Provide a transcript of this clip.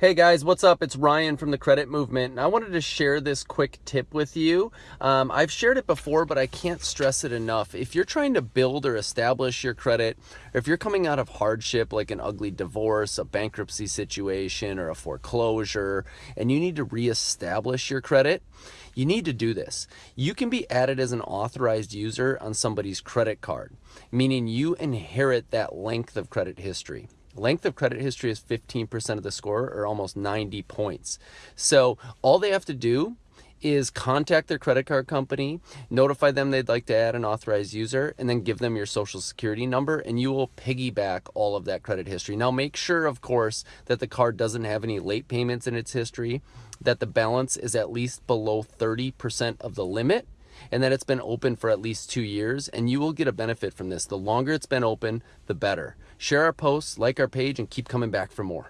Hey guys, what's up? It's Ryan from the Credit Movement, and I wanted to share this quick tip with you. Um, I've shared it before, but I can't stress it enough. If you're trying to build or establish your credit, or if you're coming out of hardship like an ugly divorce, a bankruptcy situation, or a foreclosure, and you need to reestablish your credit, you need to do this. You can be added as an authorized user on somebody's credit card, meaning you inherit that length of credit history. Length of credit history is 15% of the score or almost 90 points. So all they have to do is contact their credit card company, notify them they'd like to add an authorized user, and then give them your social security number, and you will piggyback all of that credit history. Now, make sure, of course, that the card doesn't have any late payments in its history, that the balance is at least below 30% of the limit, and that it's been open for at least two years, and you will get a benefit from this. The longer it's been open, the better. Share our posts, like our page, and keep coming back for more.